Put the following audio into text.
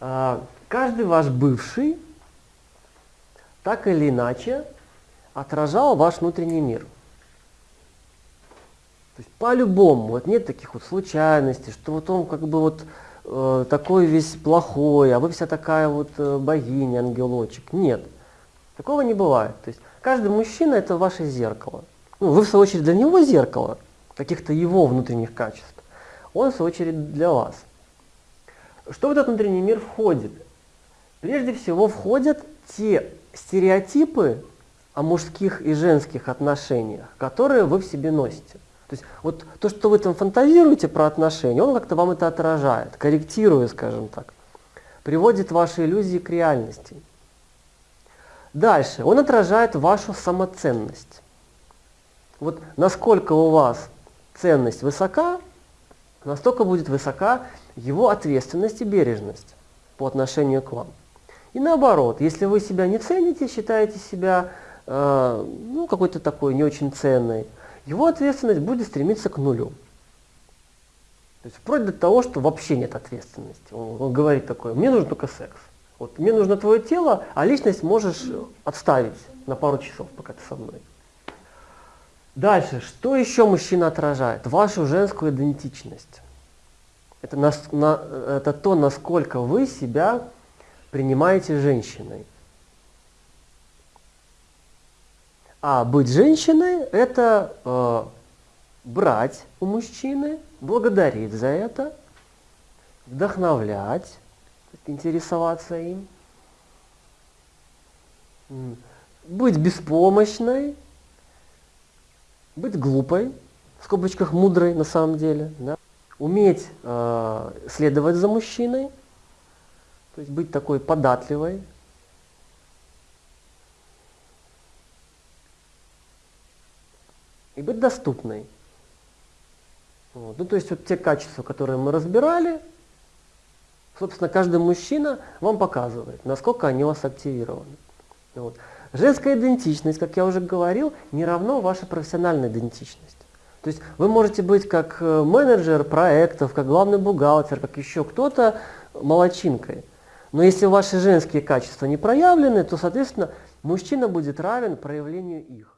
А, Каждый ваш бывший так или иначе отражал ваш внутренний мир. То есть по-любому, вот нет таких вот случайностей, что вот он как бы вот э, такой весь плохой, а вы вся такая вот э, богиня, ангелочек. Нет, такого не бывает. То есть каждый мужчина это ваше зеркало. Ну, вы в свою очередь для него зеркало, каких-то его внутренних качеств. Он в свою очередь для вас. Что в этот внутренний мир входит? Прежде всего входят те стереотипы о мужских и женских отношениях, которые вы в себе носите. То есть вот то, что вы там фантазируете про отношения, он как-то вам это отражает, корректируя, скажем так, приводит ваши иллюзии к реальности. Дальше, он отражает вашу самоценность. Вот насколько у вас ценность высока, настолько будет высока его ответственность и бережность по отношению к вам. И наоборот, если вы себя не цените, считаете себя э, ну, какой-то такой не очень ценной, его ответственность будет стремиться к нулю. То есть вплоть до того, что вообще нет ответственности. Он, он говорит такое, мне нужен только секс. Вот мне нужно твое тело, а личность можешь отставить на пару часов, пока ты со мной. Дальше, что еще мужчина отражает? Вашу женскую идентичность. Это, нас, на, это то, насколько вы себя принимаете женщиной. А быть женщиной – это э, брать у мужчины, благодарить за это, вдохновлять, интересоваться им, быть беспомощной, быть глупой, в скобочках мудрой на самом деле, да? уметь э, следовать за мужчиной, то есть быть такой податливой, и быть доступной. Вот. Ну, то есть вот те качества, которые мы разбирали, собственно, каждый мужчина вам показывает, насколько они у вас активированы. Вот. Женская идентичность, как я уже говорил, не равно вашей профессиональной идентичности. То есть вы можете быть как э, менеджер проектов, как главный бухгалтер, как еще кто-то молочинкой. Но если ваши женские качества не проявлены, то, соответственно, мужчина будет равен проявлению их.